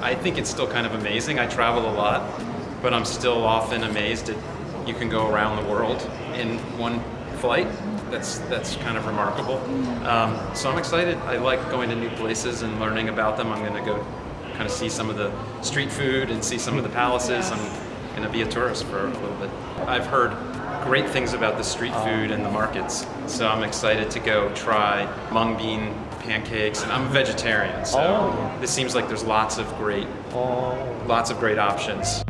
I think it's still kind of amazing. I travel a lot, but I'm still often amazed that you can go around the world in one flight. That's that's kind of remarkable. Um, so I'm excited. I like going to new places and learning about them. I'm going to go kind of see some of the street food and see some of the palaces. I'm going to be a tourist for a little bit. I've heard great things about the street food and the markets, so I'm excited to go try mung bean pancakes. And I'm a vegetarian, so Oh. this seems like there's lots of great, oh. lots of great options.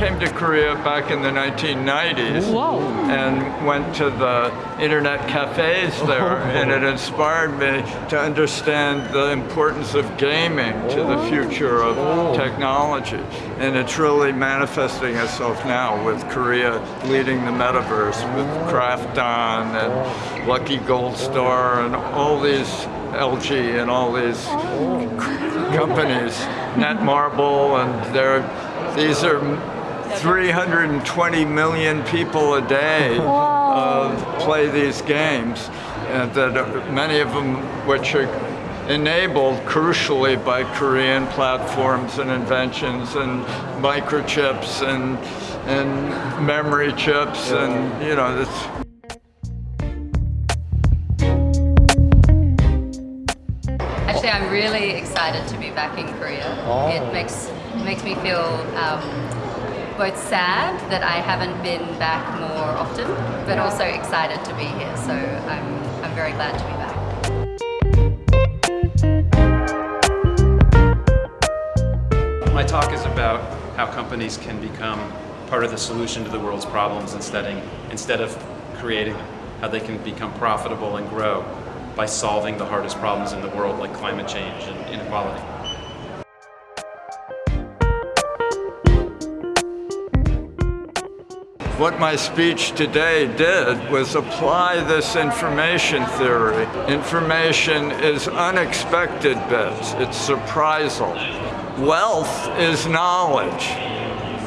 Came to Korea back in the 1990s Wow. and went to the internet cafes oh, there and it inspired me to understand the importance of gaming to the oh. future of oh. technology. And it's really manifesting itself now with Korea leading the metaverse with Krafton and Lucky Gold Star and all these LG and all these companies, Netmarble, and they're, these are 320 million people a day uh, play these games, and that uh, many of them which are enabled crucially by Korean platforms and inventions and microchips and and memory chips and you know it's Actually, I'm really excited to be back in Korea. Oh. It makes makes me feel um, both sad that I haven't been back more often, but also excited to be here. So I'm I'm very glad to be back. My talk is about how companies can become part of the solution to the world's problems instead, instead of creating them. How they can become profitable and grow by solving the hardest problems in the world like climate change and inequality. What my speech today did was apply this information theory. Information is unexpected bits, it's surprisal. Wealth is knowledge.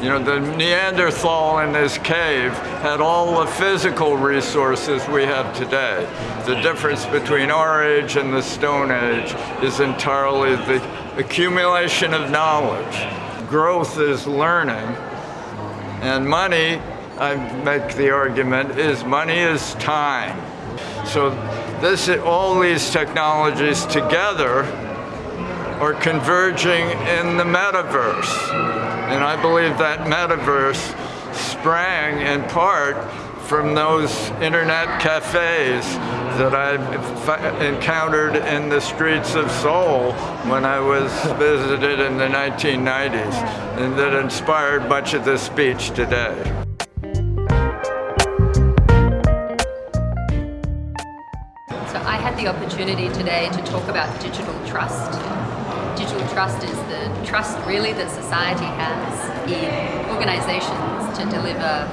You know, the Neanderthal in his cave had all the physical resources we have today. The difference between our age and the Stone Age is entirely the accumulation of knowledge. Growth is learning, and money, I make the argument, is money is time. So this, all these technologies together are converging in the metaverse. And I believe that metaverse sprang in part from those internet cafes that I encountered in the streets of Seoul when I was visited in the 1990s and that inspired much of this speech today. The opportunity today to talk about digital trust. Digital trust is the trust really that society has in organizations to deliver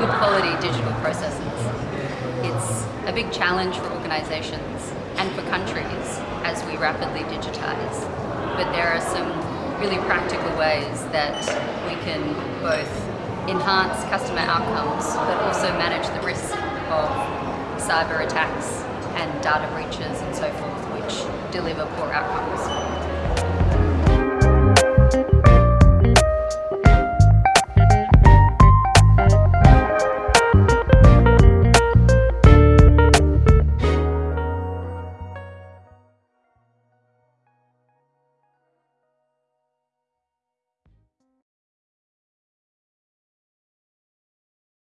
good quality digital processes. It's a big challenge for organizations and for countries as we rapidly digitize. But there are some really practical ways that we can both enhance customer outcomes but also manage the risk of cyber attacks and data breaches and so forth which deliver poor outcomes.